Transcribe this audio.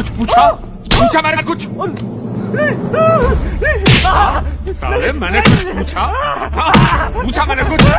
Pucha, pucha, pucha, mara, pucha. ¿Sabe, mane, pues, pucha? Pucha, mane, pucha.